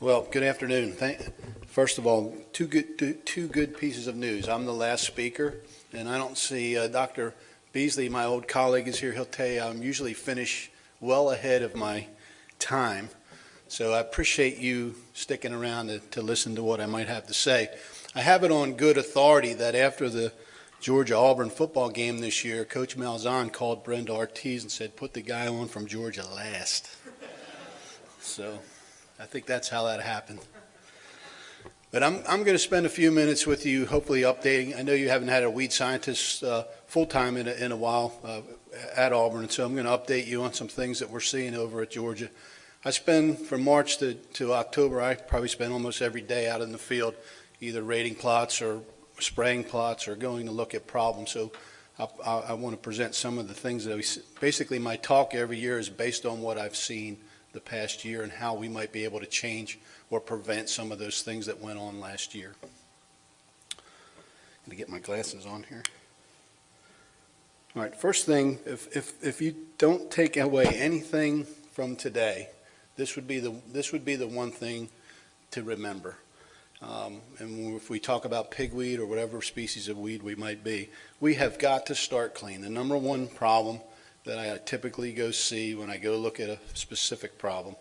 Well, good afternoon. Thank, first of all, two good, two, two good pieces of news. I'm the last speaker, and I don't see uh, Dr. Beasley, my old colleague, is here. He'll tell you I'm usually finish well ahead of my time. So I appreciate you sticking around to, to listen to what I might have to say. I have it on good authority that after the Georgia Auburn football game this year, Coach Malzahn called Brenda Ortiz and said, "Put the guy on from Georgia last." So I think that's how that happened. But I'm, I'm going to spend a few minutes with you, hopefully updating. I know you haven't had a weed scientist uh, full time in a, in a while uh, at Auburn, so I'm going to update you on some things that we're seeing over at Georgia. I spend from March to, to October, I probably spend almost every day out in the field, either rating plots or spraying plots or going to look at problems. So I, I, I want to present some of the things that we, basically my talk every year is based on what I've seen the past year and how we might be able to change or prevent some of those things that went on last year. I'm Going to get my glasses on here. All right, first thing, if, if, if you don't take away anything from today, this would be the, this would be the one thing to remember. Um, and if we talk about pigweed or whatever species of weed we might be, we have got to start clean. The number one problem that I typically go see when I go look at a specific problem,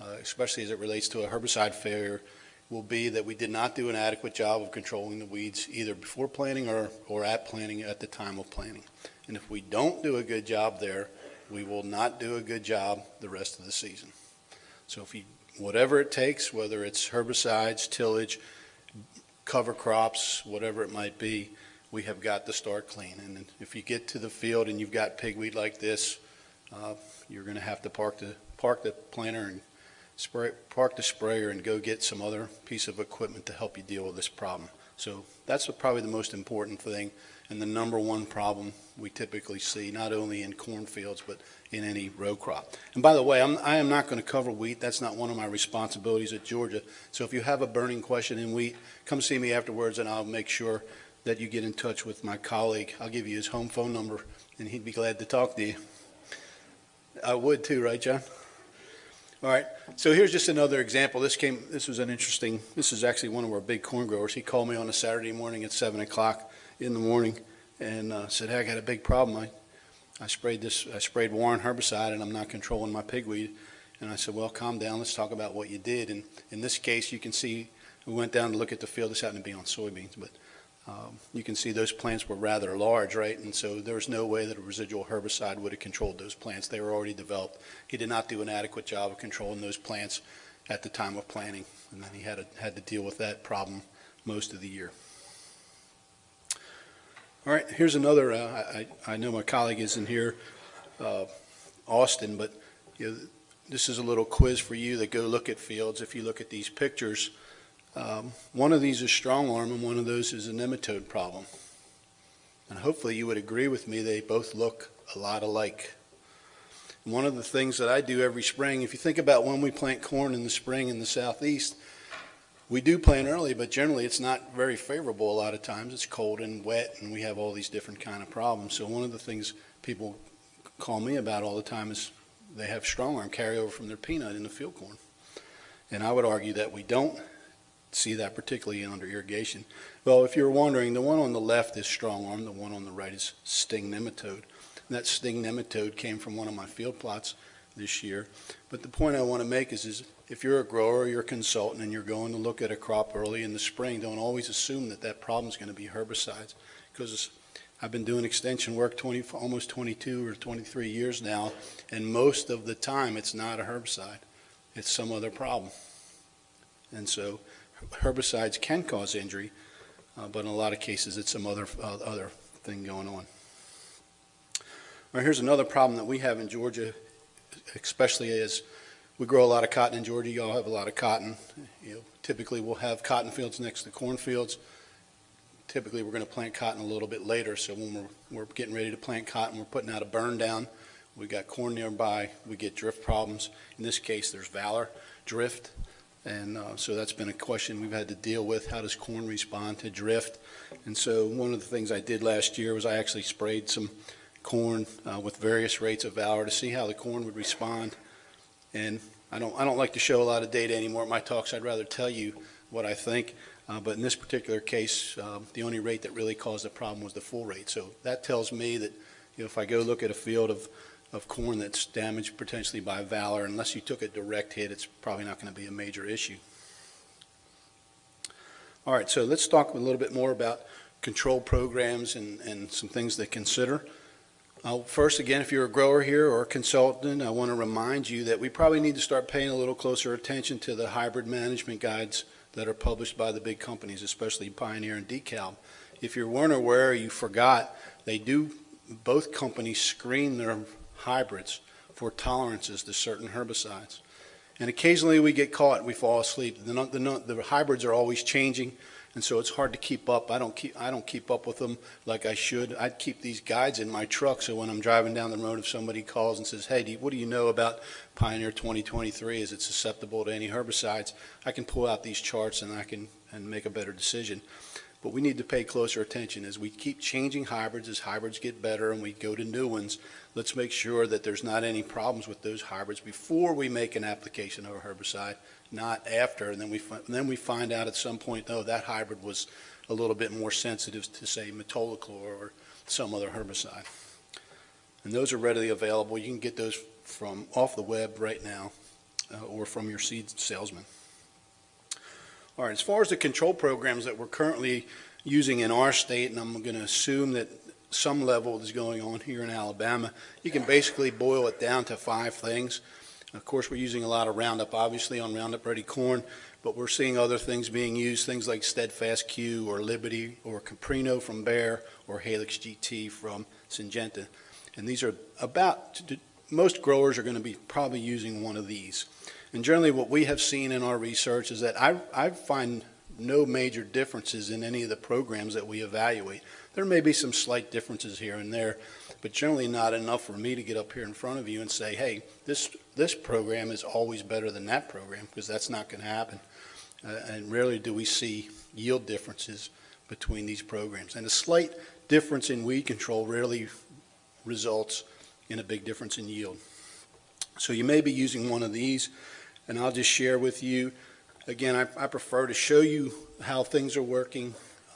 uh, especially as it relates to a herbicide failure, will be that we did not do an adequate job of controlling the weeds either before planting or, or at planting at the time of planting. And if we don't do a good job there, we will not do a good job the rest of the season. So if you, whatever it takes, whether it's herbicides, tillage, cover crops, whatever it might be, we have got to start clean. And if you get to the field and you've got pigweed like this, uh, you're going to have to park the park the planter and spray, park the sprayer and go get some other piece of equipment to help you deal with this problem. So that's probably the most important thing and the number one problem we typically see, not only in cornfields, but in any row crop. And by the way, I'm, I am not going to cover wheat. That's not one of my responsibilities at Georgia. So if you have a burning question in wheat, come see me afterwards and I'll make sure that you get in touch with my colleague. I'll give you his home phone number and he'd be glad to talk to you. I would too, right, John? All right, so here's just another example. This came, this was an interesting, this is actually one of our big corn growers. He called me on a Saturday morning at 7 o'clock in the morning and uh, said, hey, I got a big problem. I, I sprayed this, I sprayed Warrant herbicide and I'm not controlling my pigweed. And I said, well, calm down. Let's talk about what you did. And in this case, you can see, we went down to look at the field. This happened to be on soybeans, but um, you can see those plants were rather large, right? And so there was no way that a residual herbicide would have controlled those plants. They were already developed. He did not do an adequate job of controlling those plants at the time of planting. And then he had, to, had to deal with that problem most of the year. All right, here's another, uh, I, I know my colleague isn't here, uh, Austin, but you know, this is a little quiz for you that go look at fields. If you look at these pictures, um, one of these is Strongarm and one of those is a nematode problem. And hopefully you would agree with me, they both look a lot alike. one of the things that I do every spring, if you think about when we plant corn in the spring in the southeast, we do plant early, but generally it's not very favorable a lot of times. It's cold and wet, and we have all these different kind of problems. So one of the things people call me about all the time is they have Strongarm carryover from their peanut in the field corn. And I would argue that we don't see that particularly under irrigation. Well, if you're wondering, the one on the left is Strongarm, the one on the right is sting nematode. And that sting nematode came from one of my field plots this year. But the point I want to make is, is if you're a grower or you're a consultant and you're going to look at a crop early in the spring, don't always assume that that problem is going to be herbicides because I've been doing extension work 20, almost 22 or 23 years now, and most of the time it's not a herbicide. It's some other problem. And so herbicides can cause injury, uh, but in a lot of cases it's some other, uh, other thing going on. All right, here's another problem that we have in Georgia, especially as we grow a lot of cotton in Georgia. Y'all have a lot of cotton. You know, typically we'll have cotton fields next to corn fields. Typically we're going to plant cotton a little bit later. So when we're, we're getting ready to plant cotton, we're putting out a burn down. We got corn nearby. We get drift problems. In this case, there's Valor drift. And uh, so that's been a question we've had to deal with. How does corn respond to drift? And so one of the things I did last year was I actually sprayed some corn uh, with various rates of Valor to see how the corn would respond. And I don't, I don't like to show a lot of data anymore at my talks. I'd rather tell you what I think. Uh, But in this particular case, um, the only rate that really caused the problem was the full rate. So that tells me that, you know, if I go look at a field of, of corn that's damaged potentially by Valor, unless you took a direct hit, it's probably not going to be a major issue. All right, so let's talk a little bit more about control programs and, and some things to consider. Uh, First, again, if you're a grower here or a consultant, I want to remind you that we probably need to start paying a little closer attention to the hybrid management guides that are published by the big companies, especially Pioneer and DeKalb. If you weren't aware, or you forgot, they do, both companies screen their hybrids for tolerances to certain herbicides. And occasionally we get caught, we fall asleep. The, the, the hybrids are always changing, and so it's hard to keep up. I don't keep, I don't keep up with them like I should. I'd keep these guides in my truck, so when I'm driving down the road, if somebody calls and says, hey, do you- what do you know about Pioneer 2023? Is it susceptible to any herbicides? I can pull out these charts and I can, and make a better decision. But we need to pay closer attention as we keep changing hybrids, as hybrids get better and we go to new ones. Let's make sure that there's not any problems with those hybrids before we make an application of a herbicide, not after. And then we, fi- then we find out at some point, oh, that hybrid was a little bit more sensitive to, say, metolachlor or some other herbicide. And those are readily available. You can get those from off the web right now uh, or from your seed salesman. All right, as far as the control programs that we're currently using in our state, and I'm going to assume that some level is going on here in Alabama, you can basically boil it down to five things. Of course, we're using a lot of Roundup, obviously, on Roundup Ready corn, but we're seeing other things being used, things like Steadfast Q or Liberty or Capreno from Bayer or Halex GT from Syngenta. And these are about, most growers are going to be probably using one of these. And generally, what we have seen in our research is that I, I find no major differences in any of the programs that we evaluate. There may be some slight differences here and there, but generally not enough for me to get up here in front of you and say, hey, this, this program is always better than that program, because that's not going to happen. Uh, and rarely do we see yield differences between these programs. And a slight difference in weed control rarely results in a big difference in yield. So you may be using one of these, and I'll just share with you. Again, I, I prefer to show you how things are working.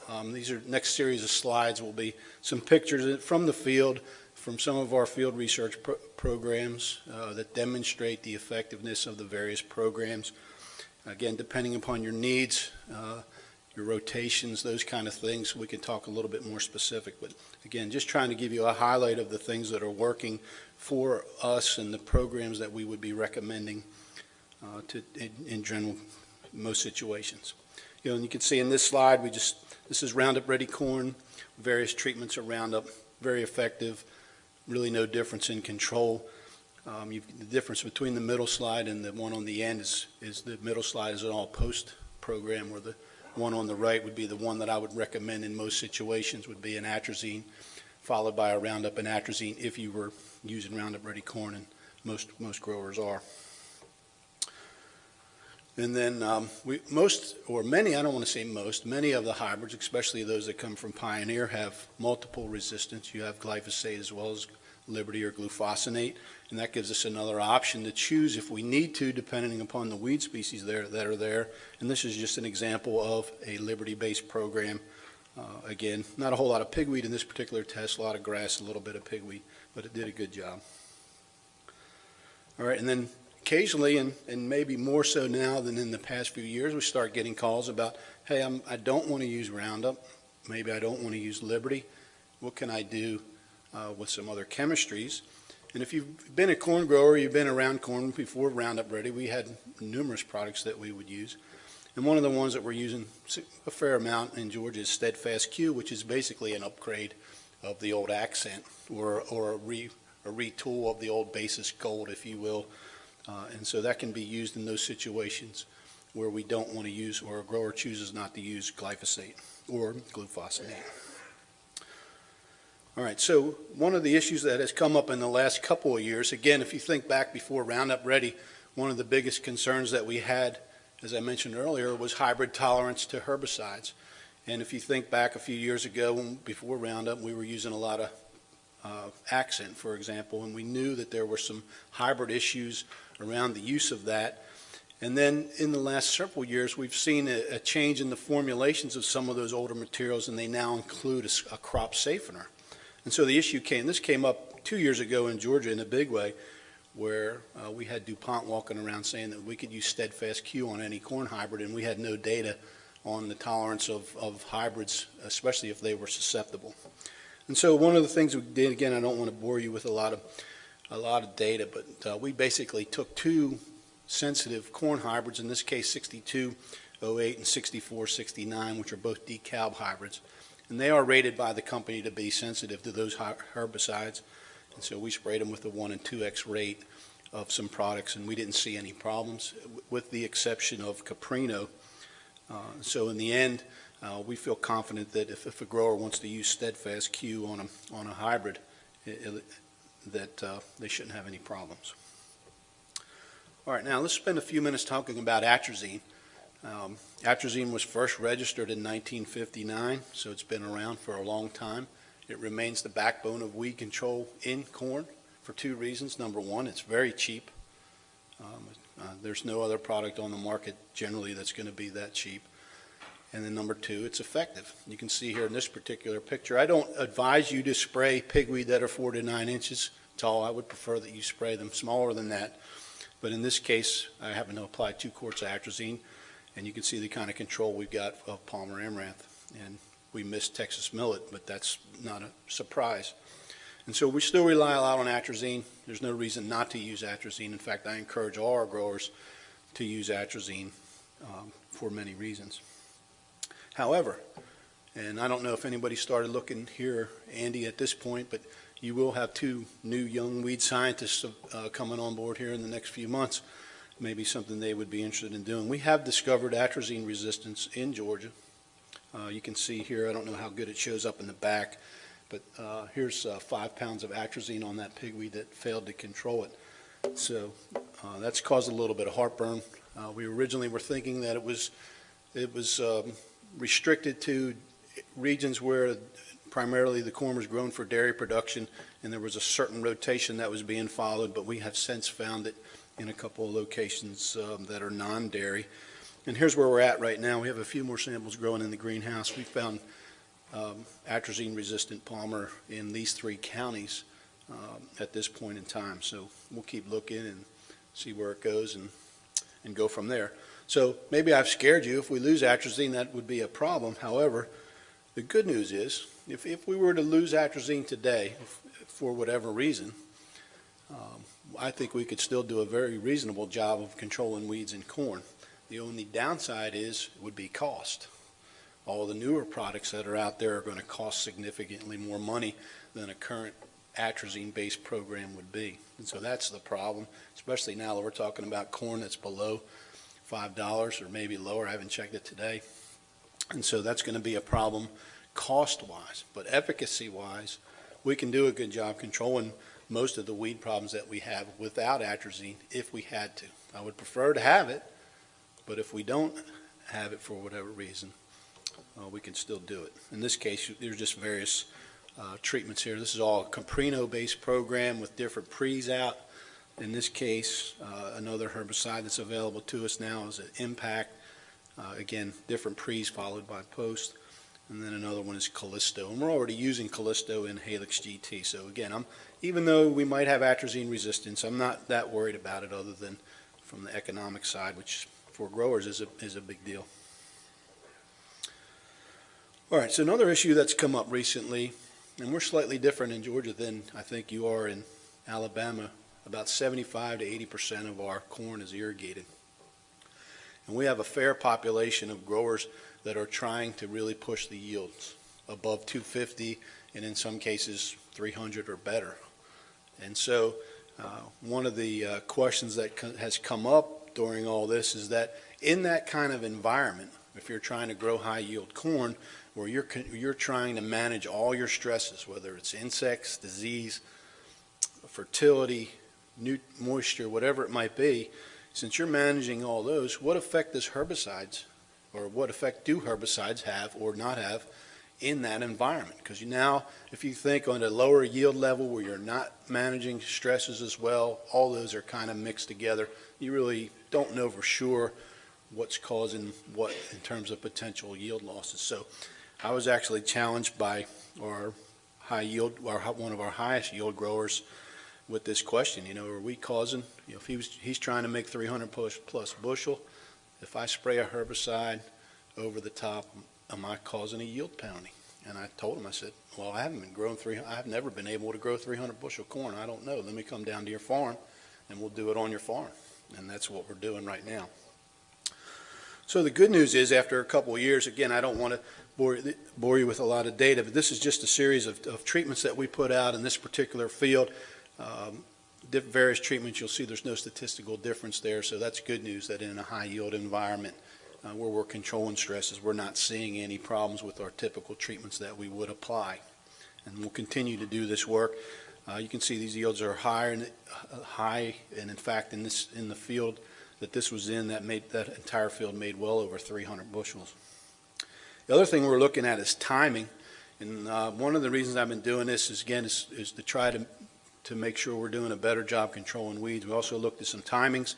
Um, these are next series of slides will be some pictures from the field from some of our field research pro programs uh, that demonstrate the effectiveness of the various programs. Again, depending upon your needs, uh, your rotations, those kind of things, we can talk a little bit more specific. But again, just trying to give you a highlight of the things that are working for us and the programs that we would be recommending uh, to, in, in general, most situations. You know, and you can see in this slide, we just, this is Roundup Ready corn, various treatments of Roundup, very effective, really no difference in control. Um, the difference between the middle slide and the one on the end is, is the middle slide is an all-post program where the one on the right would be the one that I would recommend in most situations would be an atrazine, followed by a Roundup and atrazine if you were using Roundup Ready corn, and most, most growers are. And then um, we, most, or many, I don't want to say most, many of the hybrids, especially those that come from Pioneer, have multiple resistance. You have glyphosate as well as Liberty or glufosinate, and that gives us another option to choose if we need to, depending upon the weed species there that are there. And this is just an example of a Liberty-based program. Uh, again, not a whole lot of pigweed in this particular test, a lot of grass, a little bit of pigweed, but it did a good job. All right, and then occasionally, and, and maybe more so now than in the past few years, we start getting calls about, hey, I'm, I don't want to use Roundup. Maybe I don't want to use Liberty. What can I do uh, with some other chemistries? And if you've been a corn grower, you've been around corn before Roundup Ready, we had numerous products that we would use. And one of the ones that we're using a fair amount in Georgia is Steadfast Q, which is basically an upgrade of the old accent or, or a, re, a retool of the old basis gold, if you will. Uh, and so that can be used in those situations where we don't want to use or a grower chooses not to use glyphosate or glufosinate. All right, so one of the issues that has come up in the last couple of years, again, if you think back before Roundup Ready, one of the biggest concerns that we had, as I mentioned earlier, was hybrid tolerance to herbicides. And if you think back a few years ago, before Roundup, we were using a lot of uh, accent, for example, and we knew that there were some hybrid issues around the use of that. And then in the last several years, we've seen a, a change in the formulations of some of those older materials, and they now include a crop safener. And so the issue came, this came up two years ago in Georgia in a big way, where uh, we had DuPont walking around saying that we could use Steadfast Q on any corn hybrid, and we had no data on the tolerance of, of hybrids, especially if they were susceptible. And so one of the things we did, again, I don't want to bore you with a lot of, a lot of data, but uh, we basically took two sensitive corn hybrids, in this case 6208 and 6469, which are both DeKalb hybrids, and they are rated by the company to be sensitive to those herbicides. And so we sprayed them with a 1 and 2x rate of some products, and we didn't see any problems, with the exception of Capreno. Uh, So in the end, uh, we feel confident that if, if a grower wants to use Steadfast Q on a, on a hybrid, i- i- that uh, they shouldn't have any problems. All right, now let's spend a few minutes talking about atrazine. Um, Atrazine was first registered in 1959, so it's been around for a long time. It remains the backbone of weed control in corn for two reasons. Number one, it's very cheap. Um, uh, There's no other product on the market generally that's going to be that cheap. And then number two, it's effective. You can see here in this particular picture, I don't advise you to spray pigweed that are four to nine inches tall. I would prefer that you spray them smaller than that. But in this case, I happen to apply two quarts of atrazine, and you can see the kind of control we've got of Palmer amaranth. And we missed Texas millet, but that's not a surprise. And so we still rely a lot on atrazine. There's no reason not to use atrazine. In fact, I encourage all our growers to use atrazine um, for many reasons. However, and I don't know if anybody started looking here, Andy, at this point, but you will have two new young weed scientists uh, coming on board here in the next few months. Maybe something they would be interested in doing. We have discovered atrazine resistance in Georgia. Uh, you can see here, I don't know how good it shows up in the back, but uh, here's uh, five pounds of atrazine on that pigweed that failed to control it. So uh, that's caused a little bit of heartburn. Uh, we originally were thinking that it was it was um, restricted to regions where primarily the corn was grown for dairy production, and there was a certain rotation that was being followed, but we have since found it in a couple of locations um, that are non-dairy. And here's where we're at right now. We have a few more samples growing in the greenhouse. We found um, atrazine-resistant palmer in these three counties um, at this point in time. So we'll keep looking and see where it goes and, and go from there. So maybe I've scared you. If we lose atrazine, that would be a problem. However, the good news is, if, if we were to lose atrazine today, f- for whatever reason, um, I think we could still do a very reasonable job of controlling weeds in corn. The only downside is, would be cost. All the newer products that are out there are going to cost significantly more money than a current atrazine-based program would be. And so that's the problem, especially now that we're talking about corn that's below $5 or maybe lower. I haven't checked it today. And so that's going to be a problem cost-wise. But efficacy-wise, we can do a good job controlling most of the weed problems that we have without atrazine if we had to. I would prefer to have it, but if we don't have it for whatever reason, uh, we can still do it. In this case, there's just various uh, treatments here. This is all a Capreno-based program with different pre's out. In this case, uh, another herbicide that's available to us now is an Impact. Uh, Again, different pre's followed by post. And then another one is Callisto. And we're already using Callisto in Halex GT. So again, I'm, even though we might have atrazine resistance, I'm not that worried about it other than from the economic side, which for growers is a, is a big deal. All right, so another issue that's come up recently, and we're slightly different in Georgia than I think you are in Alabama. About 75 to 80 percent of our corn is irrigated. And we have a fair population of growers that are trying to really push the yields above 250 and in some cases 300 or better. And so uh, one of the uh, questions that co- has come up during all this is that in that kind of environment, if you're trying to grow high yield corn, where you're, you're trying to manage all your stresses, whether it's insects, disease, fertility, new moisture, whatever it might be, since you're managing all those, what effect does herbicides, or what effect do herbicides have or not have in that environment. Because you now, if you think on a lower yield level where you're not managing stresses as well, all those are kind of mixed together. You really don't know for sure what's causing what in terms of potential yield losses. So I was actually challenged by our high yield, our, one of our highest yield growers with this question, you know, are we causing, you know, if he was, he's trying to make 300 plus, plus bushel, if I spray a herbicide over the top, am I causing a yield penalty? And I told him, I said, well, I haven't been growing three, I've never been able to grow 300 bushel corn. I don't know. Let me come down to your farm and we'll do it on your farm. And that's what we're doing right now. So the good news is after a couple of years, again, I don't want to bore, bore you with a lot of data, but this is just a series of, of treatments that we put out in this particular field. Um, various treatments, you'll see there's no statistical difference there, so that's good news that in a high yield environment uh, where we're controlling stresses, we're not seeing any problems with our typical treatments that we would apply. And we'll continue to do this work. Uh, you can see these yields are higher and uh, high, and in fact, in this in the field that this was in, that made that entire field made well over 300 bushels. The other thing we're looking at is timing, and uh, one of the reasons I've been doing this is again is, is to try to to make sure we're doing a better job controlling weeds. We also looked at some timings,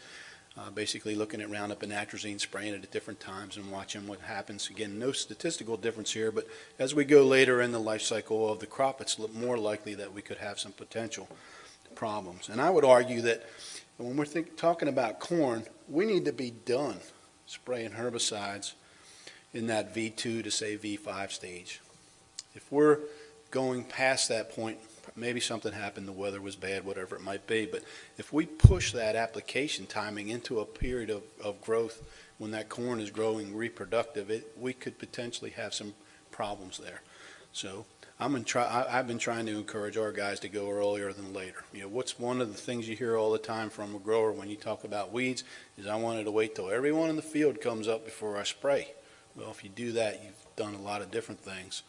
uh, basically looking at Roundup and atrazine, spraying it at different times and watching what happens. Again, no statistical difference here, but as we go later in the life cycle of the crop, it's more likely that we could have some potential problems. And I would argue that when we're think, talking about corn, we need to be done spraying herbicides in that V2 to say V5 stage. If we're going past that point, maybe something happened, the weather was bad, whatever it might be. But if we push that application timing into a period of, of growth when that corn is growing reproductive, it, we could potentially have some problems there. So I'm in try, I, I've been trying to encourage our guys to go earlier than later. You know, what's one of the things you hear all the time from a grower when you talk about weeds is I wanted to wait till everyone in the field comes up before I spray. Well, if you do that, you've done a lot of different things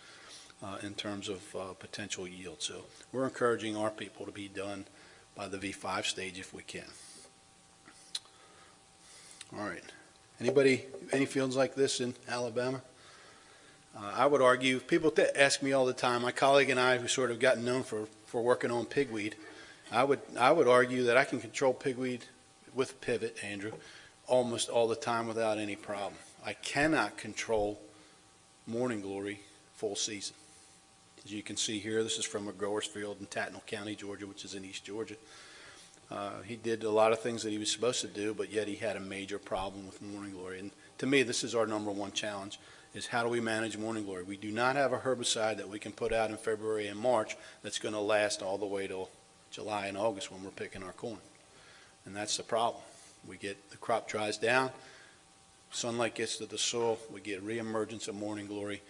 uh, in terms of uh, potential yield. So we're encouraging our people to be done by the V5 stage if we can. All right. Anybody, any fields like this in Alabama? Uh, I would argue, people ask me all the time, my colleague and I, who sort of gotten known for, for working on pigweed, I would, I would argue that I can control pigweed with pivot, Andrew, almost all the time without any problem. I cannot control morning glory full season. As you can see here, this is from a grower's field in Tattnall County, Georgia, which is in East Georgia. Uh, he did a lot of things that he was supposed to do, but yet he had a major problem with morning glory. And to me, this is our number one challenge, is how do we manage morning glory? We do not have a herbicide that we can put out in February and March that's going to last all the way till July and August when we're picking our corn. And that's the problem. We get, the crop dries down, sunlight gets to the soil, we get reemergence of morning glory,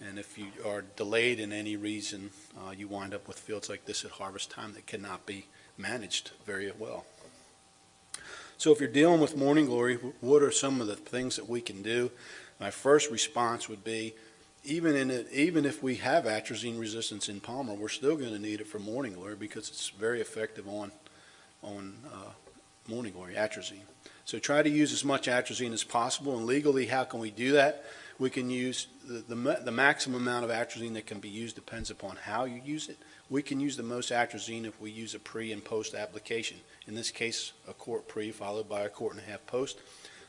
and if you are delayed in any reason, uh, you wind up with fields like this at harvest time that cannot be managed very well. So if you're dealing with morning glory, what are some of the things that we can do? My first response would be, even in it, even if we have atrazine resistance in Palmer, we're still going to need it for morning glory because it's very effective on on uh, morning glory atrazine. So try to use as much atrazine as possible. And legally, how can we do that? We can use the, the, the, maximum amount of atrazine that can be used depends upon how you use it. We can use the most atrazine if we use a pre and post application. In this case, a quart pre followed by a quart and a half post.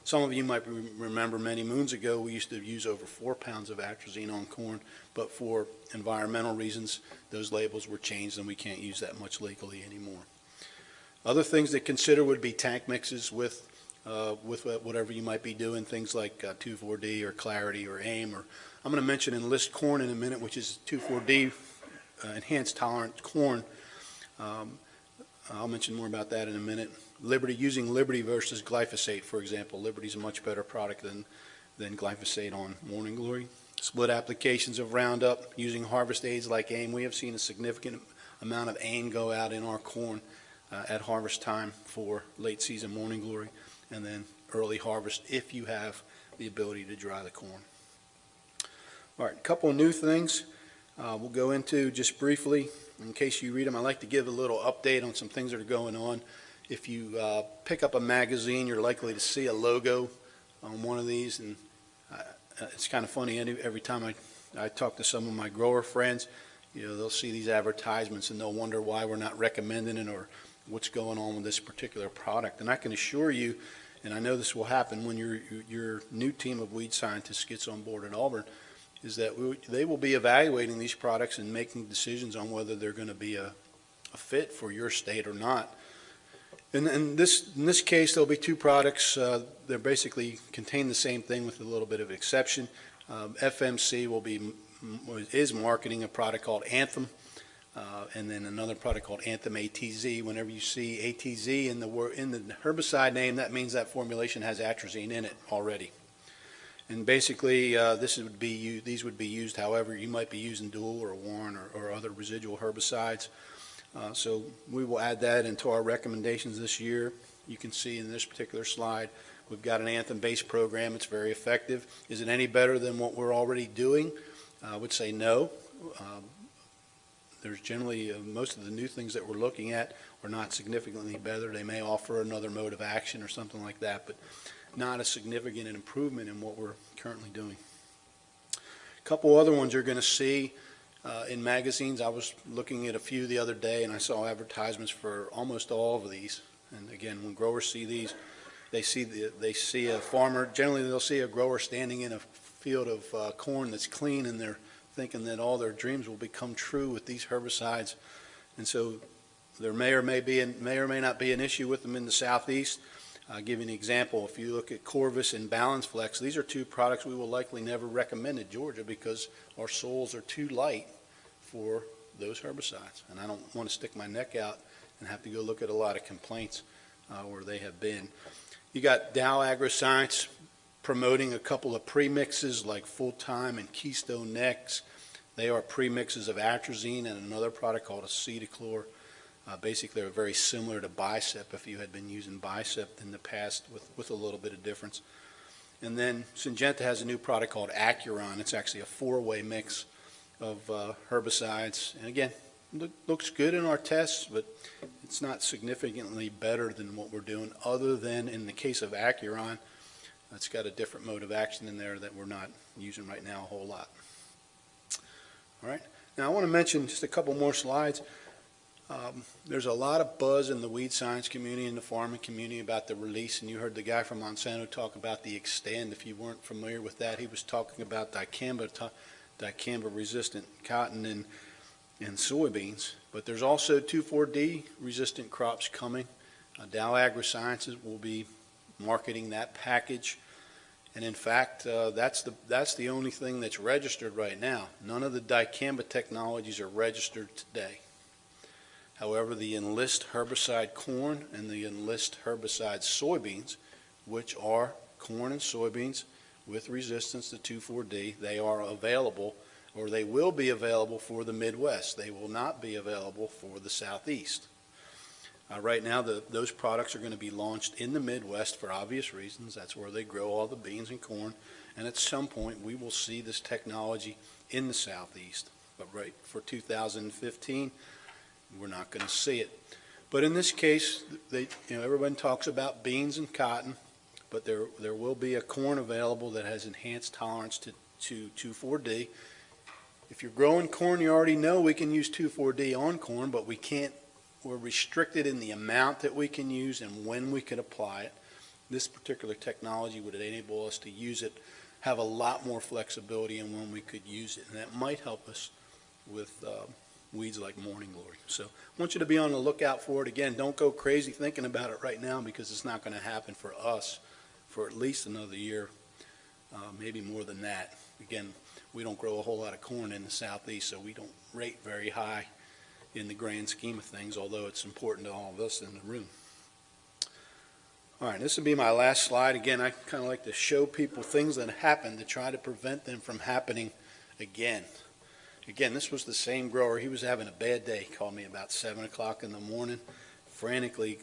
Some of you might remember many moons ago we used to use over four pounds of atrazine on corn, but for environmental reasons, those labels were changed and we can't use that much legally anymore. Other things to consider would be tank mixes with uh, with whatever you might be doing, things like uh, 2,4-D or Clarity or AIM. Or I'm going to mention Enlist corn in a minute, which is 2,4-D uh, enhanced tolerant corn. Um, I'll mention more about that in a minute. Liberty, using Liberty versus glyphosate, for example. Liberty is a much better product than, than glyphosate on Morning Glory. Split applications of Roundup using harvest aids like AIM. We have seen a significant amount of AIM go out in our corn uh, at harvest time for late season Morning Glory and then early harvest if you have the ability to dry the corn. All right, a couple of new things uh, we'll go into just briefly. In case you read them, I like to give a little update on some things that are going on. If you uh, pick up a magazine, you're likely to see a logo on one of these, and uh, it's kind of funny. Every time I I talked to some of my grower friends, you know, they'll see these advertisements and they'll wonder why we're not recommending it or what's going on with this particular product. And I can assure you, and I know this will happen when your, your new team of weed scientists gets on board at Auburn, is that we, they will be evaluating these products and making decisions on whether they're going to be a, a fit for your state or not. And in this, in this case, there'll be two products. Uh, they're basically contain the same thing with a little bit of exception. Um, FMC will be is marketing a product called Anthem, uh, and then another product called Anthem ATZ. Whenever you see ATZ in the in the herbicide name, that means that formulation has atrazine in it already. And basically, uh, this would be these would be used. However, you might be using dual or Warrant or, or other residual herbicides. Uh, so we will add that into our recommendations this year. You can see in this particular slide, we've got an Anthem-based program. It's very effective. Is it any better than what we're already doing? I would say no. Um, there's generally, uh, most of the new things that we're looking at are not significantly better. They may offer another mode of action or something like that, but not a significant improvement in what we're currently doing. A couple other ones you're going to see uh, in magazines. I was looking at a few the other day and I saw advertisements for almost all of these. And again, when growers see these, they see the, they see a farmer, generally they'll see a grower standing in a field of uh, corn that's clean and they're thinking that all their dreams will become true with these herbicides. And so there may or may be, may or may not be an issue with them in the southeast. I'll give you an example. If you look at Corvus and Balance Flex, these are two products we will likely never recommend in Georgia because our soils are too light for those herbicides. And I don't want to stick my neck out and have to go look at a lot of complaints uh, where they have been. You got Dow AgroScience promoting a couple of premixes like Full Time and Keystone Next. They are premixes of atrazine and another product called acetochlor. Uh, basically, they're very similar to Bicep if you had been using Bicep in the past with, with a little bit of difference. And then Syngenta has a new product called Acuron. It's actually a four-way mix of uh, herbicides. And again, look, looks good in our tests, but it's not significantly better than what we're doing other than in the case of Acuron, it's got a different mode of action in there that we're not using right now a whole lot. All right. Now I want to mention just a couple more slides. Um, there's a lot of buzz in the weed science community and the farming community about the release, and you heard the guy from Monsanto talk about the Xtend. If you weren't familiar with that, he was talking about dicamba dicamba resistant cotton and, and soybeans. But there's also 2,4-D resistant crops coming. Uh, Dow AgroSciences will be marketing that package. And in fact, uh, that's, the, that's the only thing that's registered right now. None of the dicamba technologies are registered today. However, the Enlist herbicide corn and the Enlist herbicide soybeans, which are corn and soybeans, with resistance to 2,4-D. They are available, or they will be available for the Midwest. They will not be available for the Southeast. Uh, right now, the, those products are going to be launched in the Midwest for obvious reasons. That's where they grow all the beans and corn. And at some point, we will see this technology in the Southeast. But right for 2015, we're not going to see it. But in this case, they, you know, everyone talks about beans and cotton but there, there will be a corn available that has enhanced tolerance to, to 2,4-D. If you're growing corn, you already know we can use 2,4-D on corn, but we can't, we're restricted in the amount that we can use and when we can apply it. This particular technology would enable us to use it, have a lot more flexibility in when we could use it, and that might help us with uh, weeds like morning glory. So I want you to be on the lookout for it. Again, don't go crazy thinking about it right now because it's not going to happen for us for at least another year, uh, maybe more than that. Again, we don't grow a whole lot of corn in the southeast, so we don't rate very high in the grand scheme of things, although it's important to all of us in the room. All right, this will be my last slide. Again, I kind of like to show people things that happen to try to prevent them from happening again. Again, this was the same grower. He was having a bad day. He called me about 7 o'clock in the morning, frantically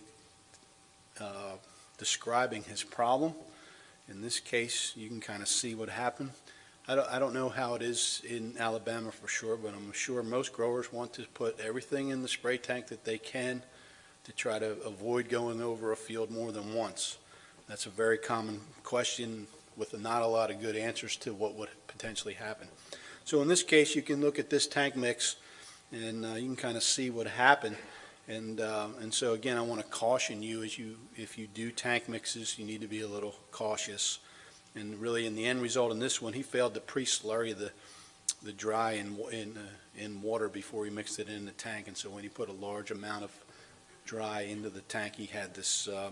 uh, describing his problem. In this case, you can kind of see what happened. I don't, I don't know how it is in Alabama for sure, but I'm sure most growers want to put everything in the spray tank that they can to try to avoid going over a field more than once. That's a very common question with not a lot of good answers to what would potentially happen. So in this case, you can look at this tank mix, and uh, you can kind of see what happened. And, uh, and so again, I want to caution you, as you, if you do tank mixes, you need to be a little cautious. And really, in the end result in this one, he failed to pre-slurry the, the dry in, in, uh, in water before he mixed it in the tank. And so when he put a large amount of dry into the tank, he had this uh,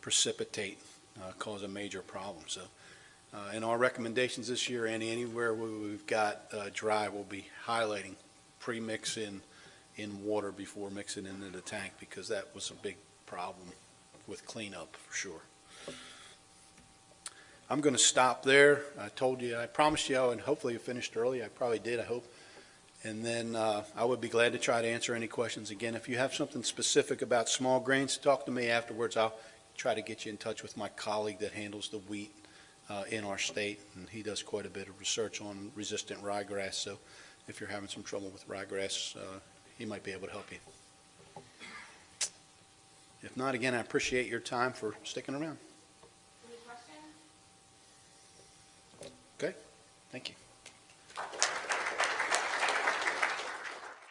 precipitate uh, cause a major problem. So uh, in our recommendations this year, Andy, anywhere where we've got uh, dry, we'll be highlighting pre-mix in, in water before mixing into the tank because that was a big problem with cleanup for sure. I'm going to stop there. I told you, I promised you and hopefully have finished early. I probably did, I hope. And then uh, I would be glad to try to answer any questions. Again, if you have something specific about small grains, talk to me afterwards. I'll try to get you in touch with my colleague that handles the wheat uh, in our state, and he does quite a bit of research on resistant ryegrass. So if you're having some trouble with ryegrass, uh, he might be able to help you. If not, again, I appreciate your time for sticking around. Any questions? Thank you.